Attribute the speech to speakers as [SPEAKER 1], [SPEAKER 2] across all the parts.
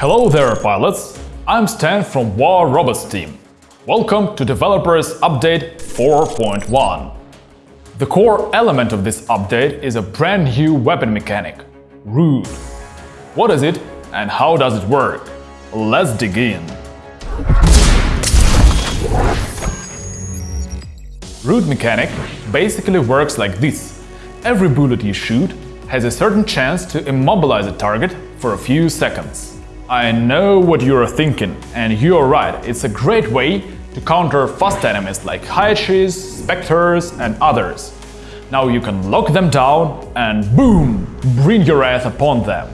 [SPEAKER 1] Hello there, pilots! I'm Stan from War Robots team. Welcome to Developers Update 4.1. The core element of this update is a brand new weapon mechanic, Root. What is it and how does it work? Let's dig in. Root mechanic basically works like this. Every bullet you shoot has a certain chance to immobilize a target for a few seconds. I know what you're thinking, and you're right, it's a great way to counter fast enemies like Haechis, Spectres and others. Now you can lock them down and boom, bring your wrath upon them.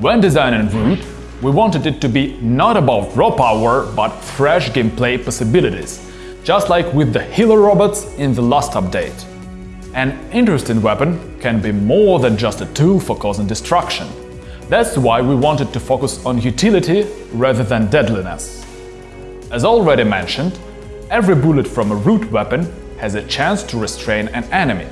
[SPEAKER 1] When designing Root, we wanted it to be not about raw power, but fresh gameplay possibilities, just like with the healer robots in the last update. An interesting weapon can be more than just a tool for causing destruction. That's why we wanted to focus on utility rather than deadliness. As already mentioned, every bullet from a root weapon has a chance to restrain an enemy.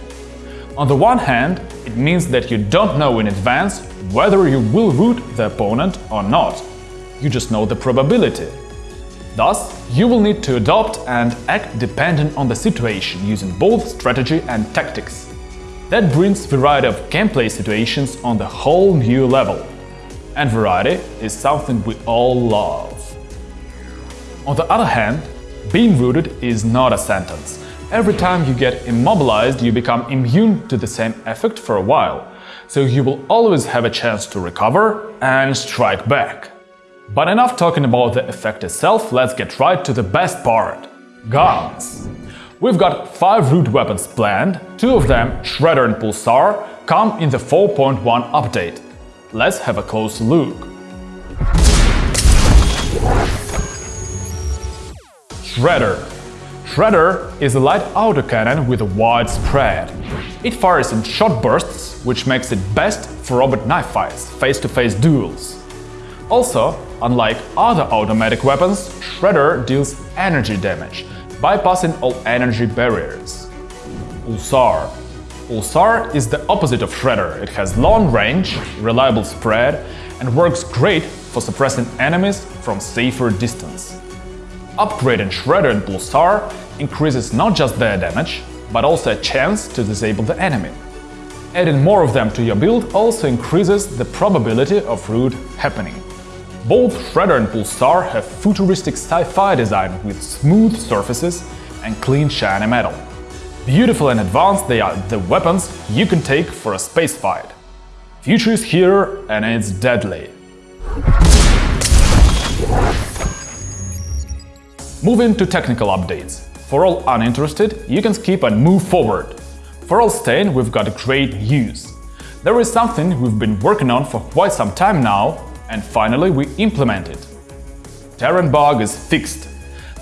[SPEAKER 1] On the one hand, it means that you don't know in advance whether you will root the opponent or not. You just know the probability. Thus, you will need to adopt and act dependent on the situation using both strategy and tactics. That brings variety of gameplay situations on the whole new level. And variety is something we all love. On the other hand, being rooted is not a sentence. Every time you get immobilized, you become immune to the same effect for a while, so you will always have a chance to recover and strike back. But enough talking about the effect itself, let's get right to the best part – guns. We've got 5 root weapons planned, two of them, Shredder and Pulsar, come in the 4.1 update. Let's have a close look. Shredder Shredder is a light autocannon with a wide spread. It fires in short bursts, which makes it best for robot knife fights, face-to-face -face duels. Also, unlike other automatic weapons, Shredder deals energy damage, bypassing all energy barriers. Pulsar Pulsar is the opposite of Shredder. It has long range, reliable spread and works great for suppressing enemies from safer distance. Upgrading Shredder and Pulsar increases not just their damage, but also a chance to disable the enemy. Adding more of them to your build also increases the probability of root happening. Both Shredder and Pulsar have futuristic sci-fi design with smooth surfaces and clean shiny metal. Beautiful and advanced they are the weapons you can take for a space fight. Future is here and it's deadly. Moving to technical updates. For all uninterested, you can skip and move forward. For all staying, we've got great news. There is something we've been working on for quite some time now and finally, we implement it. Taran bug is fixed.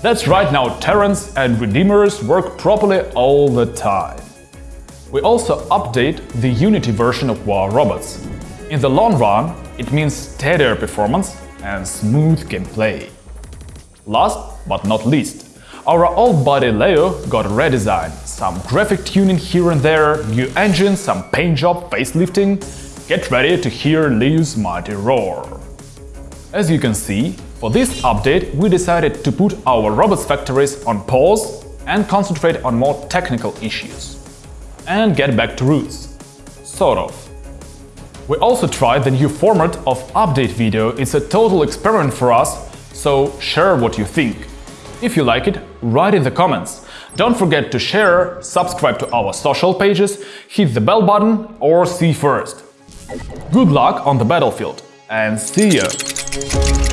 [SPEAKER 1] That's right now Tarans and Redeemers work properly all the time. We also update the Unity version of War Robots. In the long run, it means steadier performance and smooth gameplay. Last but not least, our old body Leo got a redesign, some graphic tuning here and there, new engine, some paint job, facelifting, Get ready to hear Leo's mighty roar. As you can see, for this update we decided to put our robots factories on pause and concentrate on more technical issues. And get back to roots. Sort of. We also tried the new format of update video, it's a total experiment for us, so share what you think. If you like it, write in the comments. Don't forget to share, subscribe to our social pages, hit the bell button or see first. Good luck on the battlefield and see you!